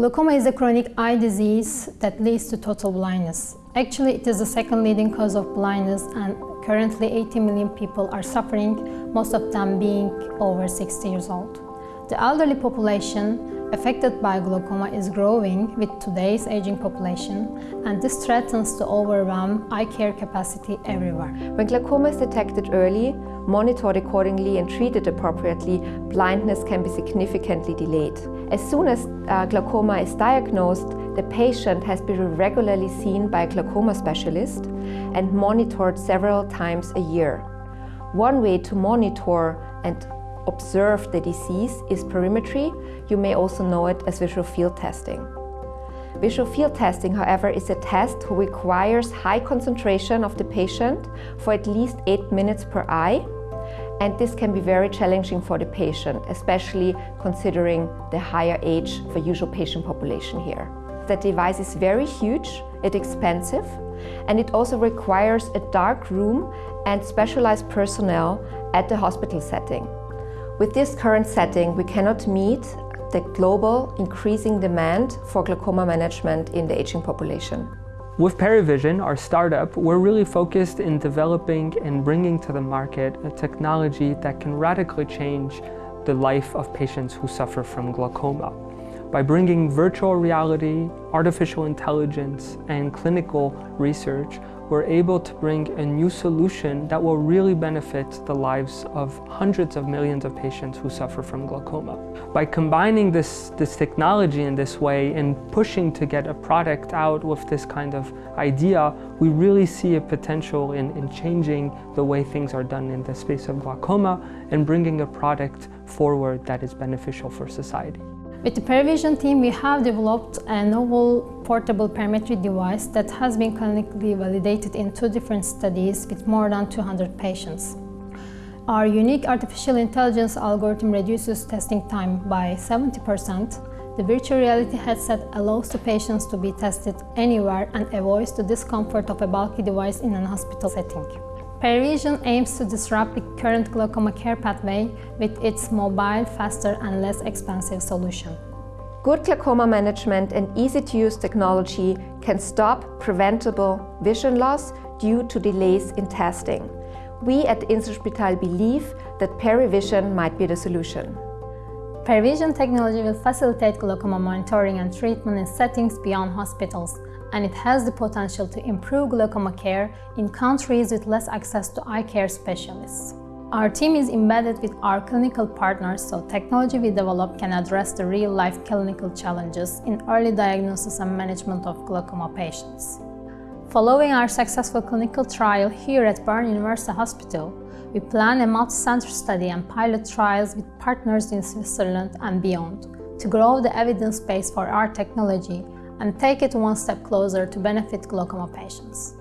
Glaucoma is a chronic eye disease that leads to total blindness. Actually, it is the second leading cause of blindness and currently 80 million people are suffering, most of them being over 60 years old. The elderly population affected by glaucoma is growing with today's aging population and this threatens to overwhelm eye care capacity everywhere. When glaucoma is detected early, monitored accordingly and treated appropriately, blindness can be significantly delayed. As soon as uh, glaucoma is diagnosed, the patient has been regularly seen by a glaucoma specialist and monitored several times a year. One way to monitor and observe the disease is perimetry. You may also know it as visual field testing. Visual field testing, however, is a test who requires high concentration of the patient for at least eight minutes per eye. And this can be very challenging for the patient, especially considering the higher age for usual patient population here. The device is very huge, it's expensive, and it also requires a dark room and specialized personnel at the hospital setting. With this current setting, we cannot meet the global increasing demand for glaucoma management in the aging population. With Perivision, our startup, we're really focused in developing and bringing to the market a technology that can radically change the life of patients who suffer from glaucoma. By bringing virtual reality, artificial intelligence, and clinical research, we're able to bring a new solution that will really benefit the lives of hundreds of millions of patients who suffer from glaucoma. By combining this, this technology in this way and pushing to get a product out with this kind of idea, we really see a potential in, in changing the way things are done in the space of glaucoma and bringing a product forward that is beneficial for society. With the Perivision team, we have developed a novel portable perimetry device that has been clinically validated in two different studies with more than 200 patients. Our unique artificial intelligence algorithm reduces testing time by 70%. The virtual reality headset allows the patients to be tested anywhere and avoids the discomfort of a bulky device in an hospital setting. Perivision aims to disrupt the current glaucoma care pathway with its mobile, faster and less expensive solution. Good glaucoma management and easy-to-use technology can stop preventable vision loss due to delays in testing. We at Inselspital believe that Perivision might be the solution. Perivision technology will facilitate glaucoma monitoring and treatment in settings beyond hospitals, and it has the potential to improve glaucoma care in countries with less access to eye care specialists. Our team is embedded with our clinical partners so technology we develop can address the real-life clinical challenges in early diagnosis and management of glaucoma patients. Following our successful clinical trial here at Bern University Hospital, we plan a multi-center study and pilot trials with partners in Switzerland and beyond to grow the evidence base for our technology and take it one step closer to benefit glaucoma patients.